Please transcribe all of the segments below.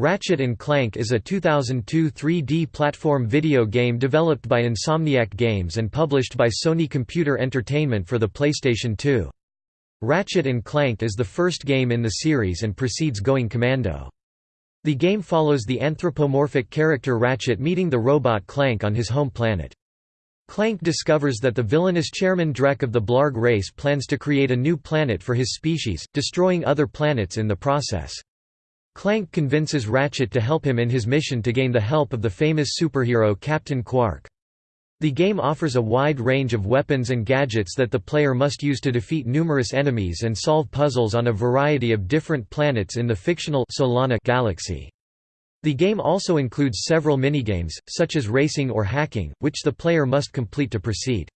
Ratchet & Clank is a 2002 3D platform video game developed by Insomniac Games and published by Sony Computer Entertainment for the PlayStation 2. Ratchet & Clank is the first game in the series and precedes Going Commando. The game follows the anthropomorphic character Ratchet meeting the robot Clank on his home planet. Clank discovers that the villainous chairman Drek of the Blarg race plans to create a new planet for his species, destroying other planets in the process. Clank convinces Ratchet to help him in his mission to gain the help of the famous superhero Captain Quark. The game offers a wide range of weapons and gadgets that the player must use to defeat numerous enemies and solve puzzles on a variety of different planets in the fictional Solana galaxy. The game also includes several minigames, such as racing or hacking, which the player must complete to proceed.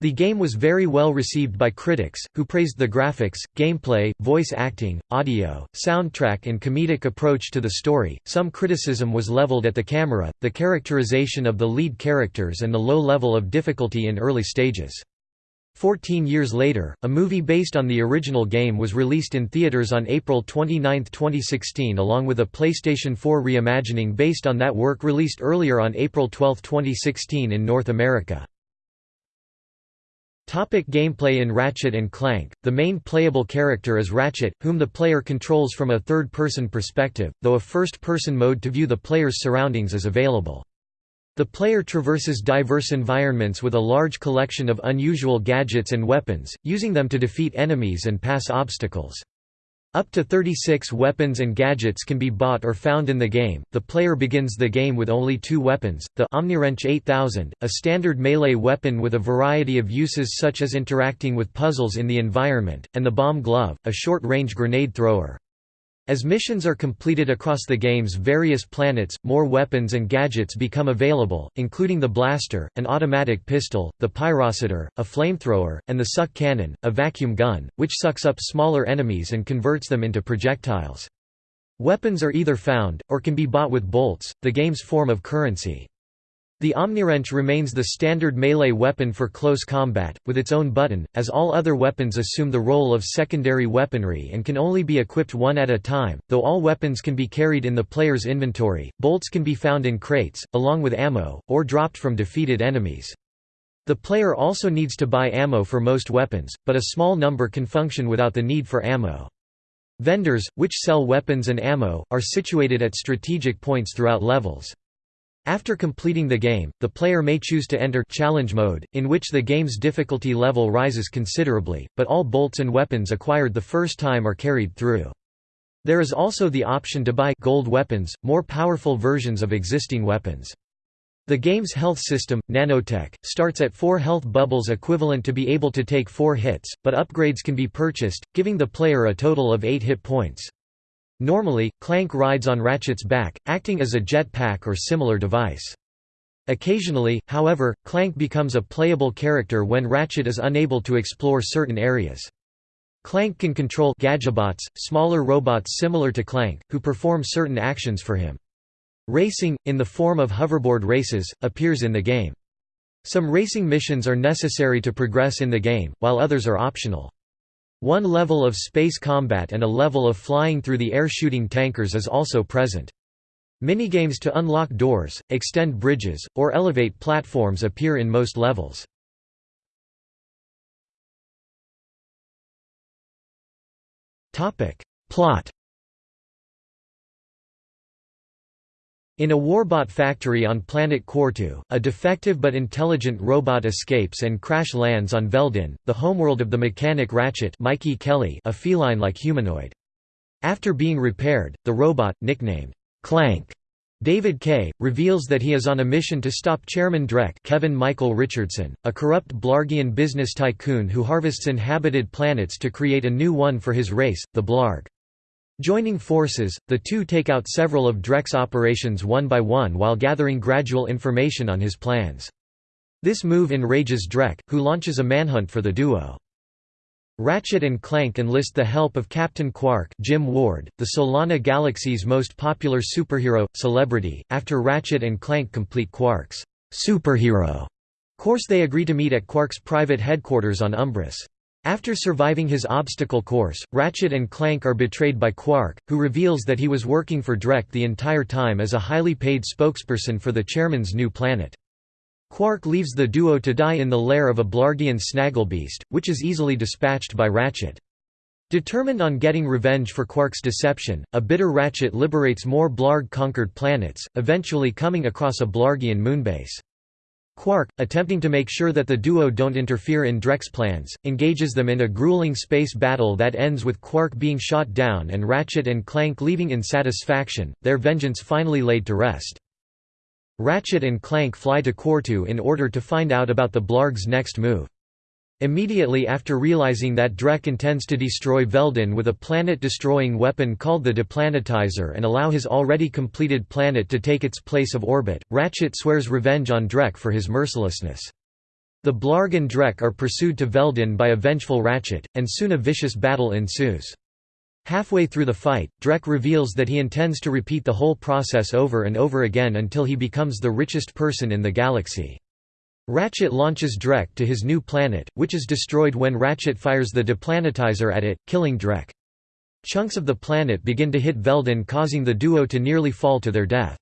The game was very well received by critics, who praised the graphics, gameplay, voice acting, audio, soundtrack, and comedic approach to the story. Some criticism was leveled at the camera, the characterization of the lead characters, and the low level of difficulty in early stages. Fourteen years later, a movie based on the original game was released in theaters on April 29, 2016 along with a PlayStation 4 reimagining based on that work released earlier on April 12, 2016 in North America. Topic gameplay In Ratchet & Clank, the main playable character is Ratchet, whom the player controls from a third-person perspective, though a first-person mode to view the player's surroundings is available. The player traverses diverse environments with a large collection of unusual gadgets and weapons, using them to defeat enemies and pass obstacles. Up to 36 weapons and gadgets can be bought or found in the game. The player begins the game with only two weapons the Omniwrench 8000, a standard melee weapon with a variety of uses such as interacting with puzzles in the environment, and the Bomb Glove, a short range grenade thrower. As missions are completed across the game's various planets, more weapons and gadgets become available, including the blaster, an automatic pistol, the pyrocitor, a flamethrower, and the suck cannon, a vacuum gun, which sucks up smaller enemies and converts them into projectiles. Weapons are either found, or can be bought with bolts, the game's form of currency. The Omniwrench remains the standard melee weapon for close combat, with its own button, as all other weapons assume the role of secondary weaponry and can only be equipped one at a time, though all weapons can be carried in the player's inventory. Bolts can be found in crates, along with ammo, or dropped from defeated enemies. The player also needs to buy ammo for most weapons, but a small number can function without the need for ammo. Vendors, which sell weapons and ammo, are situated at strategic points throughout levels. After completing the game, the player may choose to enter challenge mode, in which the game's difficulty level rises considerably, but all bolts and weapons acquired the first time are carried through. There is also the option to buy gold weapons, more powerful versions of existing weapons. The game's health system, nanotech, starts at 4 health bubbles equivalent to be able to take 4 hits, but upgrades can be purchased, giving the player a total of 8 hit points. Normally, Clank rides on Ratchet's back, acting as a jet pack or similar device. Occasionally, however, Clank becomes a playable character when Ratchet is unable to explore certain areas. Clank can control Gadgetobots, smaller robots similar to Clank, who perform certain actions for him. Racing, in the form of hoverboard races, appears in the game. Some racing missions are necessary to progress in the game, while others are optional. One level of space combat and a level of flying through the air shooting tankers is also present. Minigames to unlock doors, extend bridges, or elevate platforms appear in most levels. Plot In a warbot factory on planet Quartu, a defective but intelligent robot escapes and crash lands on Veldin, the homeworld of the mechanic Ratchet Mikey Kelley a feline-like humanoid. After being repaired, the robot, nicknamed Clank, David Kaye, reveals that he is on a mission to stop Chairman Drek Kevin Michael Richardson, a corrupt Blargian business tycoon who harvests inhabited planets to create a new one for his race, the Blarg. Joining forces, the two take out several of Drek's operations one by one while gathering gradual information on his plans. This move enrages Drek, who launches a manhunt for the duo. Ratchet and Clank enlist the help of Captain Quark Jim Ward, the Solana Galaxy's most popular superhero, celebrity, after Ratchet and Clank complete Quark's superhero course they agree to meet at Quark's private headquarters on Umbris. After surviving his obstacle course, Ratchet and Clank are betrayed by Quark, who reveals that he was working for Drek the entire time as a highly paid spokesperson for the chairman's new planet. Quark leaves the duo to die in the lair of a Blargian snagglebeast, which is easily dispatched by Ratchet. Determined on getting revenge for Quark's deception, a bitter Ratchet liberates more Blarg-conquered planets, eventually coming across a Blargian moonbase. Quark, attempting to make sure that the duo don't interfere in Drek's plans, engages them in a grueling space battle that ends with Quark being shot down and Ratchet and Clank leaving in satisfaction, their vengeance finally laid to rest. Ratchet and Clank fly to Quartu in order to find out about the Blarg's next move. Immediately after realizing that Drek intends to destroy Veldin with a planet-destroying weapon called the Deplanetizer and allow his already completed planet to take its place of orbit, Ratchet swears revenge on Drek for his mercilessness. The Blarg and Drek are pursued to Veldin by a vengeful Ratchet, and soon a vicious battle ensues. Halfway through the fight, Drek reveals that he intends to repeat the whole process over and over again until he becomes the richest person in the galaxy. Ratchet launches Drek to his new planet, which is destroyed when Ratchet fires the deplanetizer at it, killing Drek. Chunks of the planet begin to hit Veldin causing the duo to nearly fall to their death.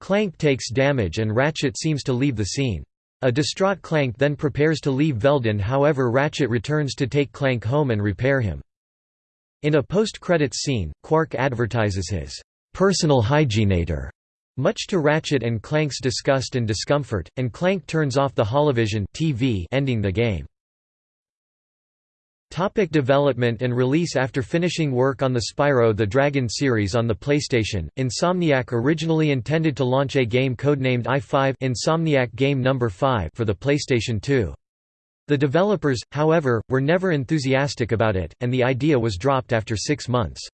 Clank takes damage and Ratchet seems to leave the scene. A distraught Clank then prepares to leave Veldin however Ratchet returns to take Clank home and repair him. In a post-credits scene, Quark advertises his personal hygienator, much to Ratchet and Clank's disgust and discomfort, and Clank turns off the holovision TV ending the game. Topic development and release After finishing work on the Spyro the Dragon series on the PlayStation, Insomniac originally intended to launch a game codenamed i5 Insomniac Game Number 5 for the PlayStation 2. The developers, however, were never enthusiastic about it, and the idea was dropped after six months.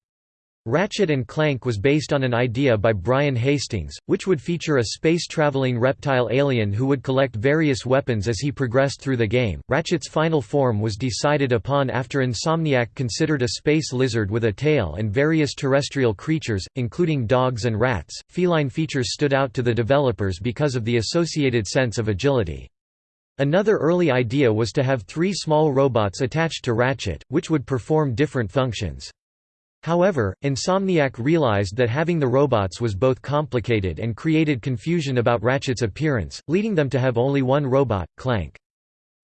Ratchet and Clank was based on an idea by Brian Hastings, which would feature a space-traveling reptile alien who would collect various weapons as he progressed through the game. Ratchet's final form was decided upon after Insomniac considered a space lizard with a tail and various terrestrial creatures, including dogs and rats. Feline features stood out to the developers because of the associated sense of agility. Another early idea was to have three small robots attached to Ratchet, which would perform different functions. However, Insomniac realized that having the robots was both complicated and created confusion about Ratchet's appearance, leading them to have only one robot, Clank.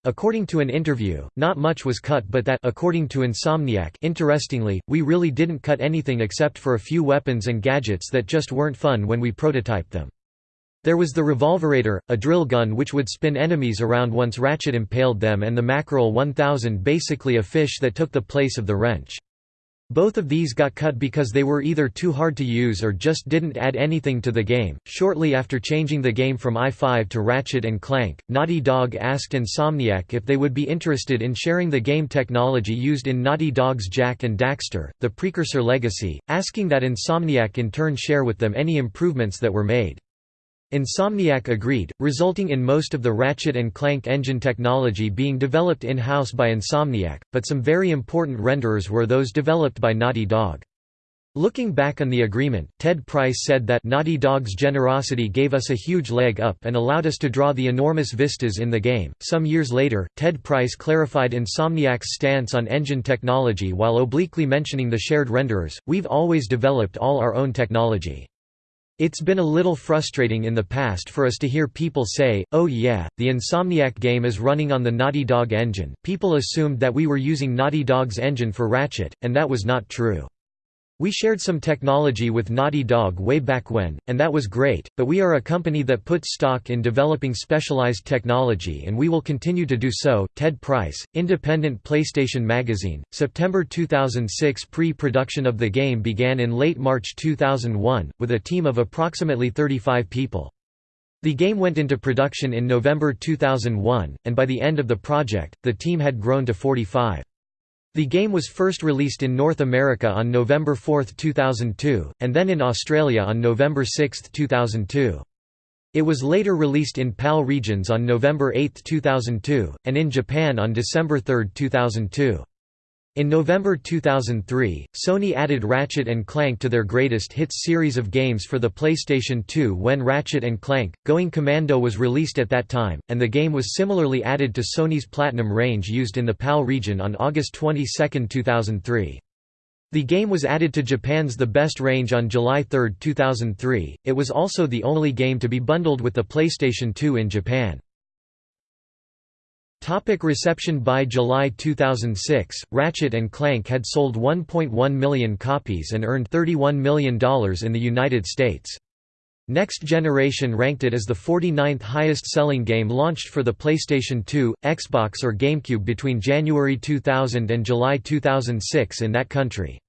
According to an interview, not much was cut but that according to Insomniac interestingly, we really didn't cut anything except for a few weapons and gadgets that just weren't fun when we prototyped them. There was the Revolverator, a drill gun which would spin enemies around once Ratchet impaled them and the Mackerel 1000 basically a fish that took the place of the wrench. Both of these got cut because they were either too hard to use or just didn't add anything to the game. Shortly after changing the game from i5 to Ratchet and Clank, Naughty Dog asked Insomniac if they would be interested in sharing the game technology used in Naughty Dog's Jak and Daxter, the precursor legacy, asking that Insomniac in turn share with them any improvements that were made. Insomniac agreed, resulting in most of the Ratchet and Clank engine technology being developed in-house by Insomniac, but some very important renderers were those developed by Naughty Dog. Looking back on the agreement, Ted Price said that Naughty Dog's generosity gave us a huge leg up and allowed us to draw the enormous vistas in the game. Some years later, Ted Price clarified Insomniac's stance on engine technology while obliquely mentioning the shared renderers. We've always developed all our own technology. It's been a little frustrating in the past for us to hear people say, oh yeah, the Insomniac game is running on the Naughty Dog engine. People assumed that we were using Naughty Dog's engine for Ratchet, and that was not true. We shared some technology with Naughty Dog way back when, and that was great, but we are a company that puts stock in developing specialized technology and we will continue to do so. Ted Price, Independent PlayStation Magazine, September 2006 Pre-production of the game began in late March 2001, with a team of approximately 35 people. The game went into production in November 2001, and by the end of the project, the team had grown to 45. The game was first released in North America on November 4, 2002, and then in Australia on November 6, 2002. It was later released in PAL regions on November 8, 2002, and in Japan on December 3, 2002. In November 2003, Sony added Ratchet & Clank to their Greatest Hits series of games for the PlayStation 2 when Ratchet & Clank, Going Commando was released at that time, and the game was similarly added to Sony's Platinum range used in the PAL region on August 22, 2003. The game was added to Japan's The Best range on July 3, 2003. It was also the only game to be bundled with the PlayStation 2 in Japan. Topic reception By July 2006, Ratchet & Clank had sold 1.1 million copies and earned $31 million in the United States. Next Generation ranked it as the 49th highest-selling game launched for the PlayStation 2, Xbox or GameCube between January 2000 and July 2006 in that country.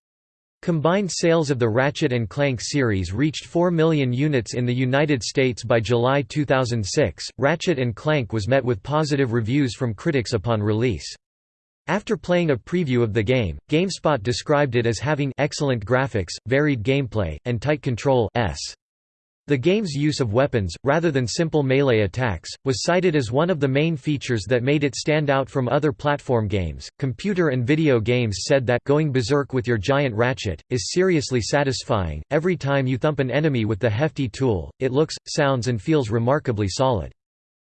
Combined sales of the Ratchet & Clank series reached 4 million units in the United States by July 2006. Ratchet & Clank was met with positive reviews from critics upon release. After playing a preview of the game, GameSpot described it as having excellent graphics, varied gameplay, and tight control s. The game's use of weapons, rather than simple melee attacks, was cited as one of the main features that made it stand out from other platform games. Computer and video games said that going berserk with your giant ratchet is seriously satisfying. Every time you thump an enemy with the hefty tool, it looks, sounds, and feels remarkably solid.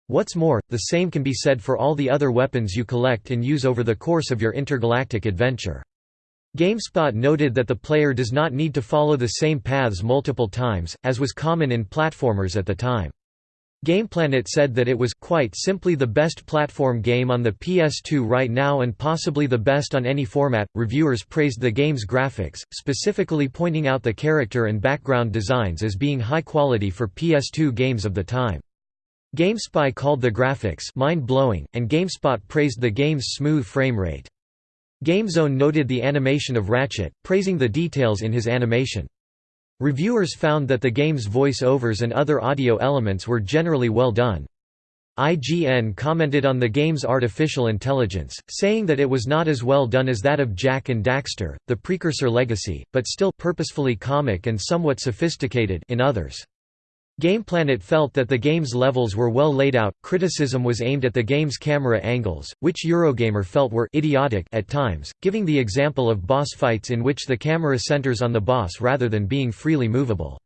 What's more, the same can be said for all the other weapons you collect and use over the course of your intergalactic adventure. GameSpot noted that the player does not need to follow the same paths multiple times, as was common in platformers at the time. GamePlanet said that it was quite simply the best platform game on the PS2 right now and possibly the best on any format. Reviewers praised the game's graphics, specifically pointing out the character and background designs as being high quality for PS2 games of the time. GameSpy called the graphics mind-blowing, and GameSpot praised the game's smooth frame rate. GameZone noted the animation of Ratchet, praising the details in his animation. Reviewers found that the game's voice-overs and other audio elements were generally well done. IGN commented on the game's artificial intelligence, saying that it was not as well done as that of Jak and Daxter, the precursor legacy, but still purposefully comic and somewhat sophisticated in others. GamePlanet felt that the game's levels were well laid out. Criticism was aimed at the game's camera angles, which Eurogamer felt were idiotic at times, giving the example of boss fights in which the camera centers on the boss rather than being freely movable.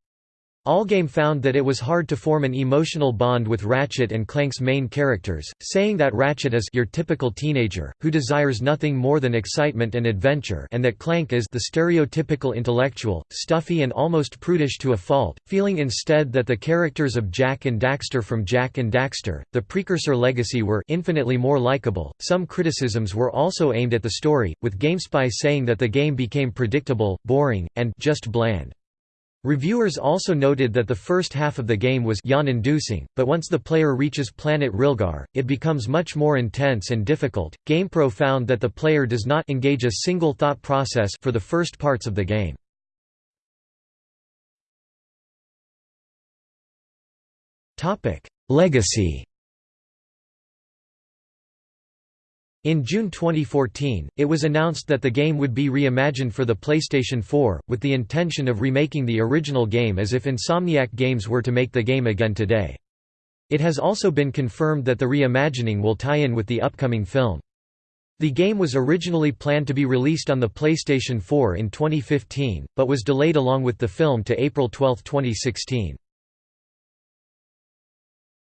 Allgame found that it was hard to form an emotional bond with Ratchet and Clank's main characters, saying that Ratchet is your typical teenager, who desires nothing more than excitement and adventure and that Clank is the stereotypical intellectual, stuffy and almost prudish to a fault, feeling instead that the characters of Jak and Daxter from Jak and Daxter, the precursor legacy were infinitely more likable. Some criticisms were also aimed at the story, with GameSpy saying that the game became predictable, boring, and just bland. Reviewers also noted that the first half of the game was yawn-inducing, but once the player reaches planet Rilgar, it becomes much more intense and difficult. GamePro found that the player does not engage a single thought process for the first parts of the game. Topic: Legacy In June 2014, it was announced that the game would be reimagined for the PlayStation 4, with the intention of remaking the original game as if Insomniac Games were to make the game again today. It has also been confirmed that the reimagining will tie in with the upcoming film. The game was originally planned to be released on the PlayStation 4 in 2015, but was delayed along with the film to April 12, 2016.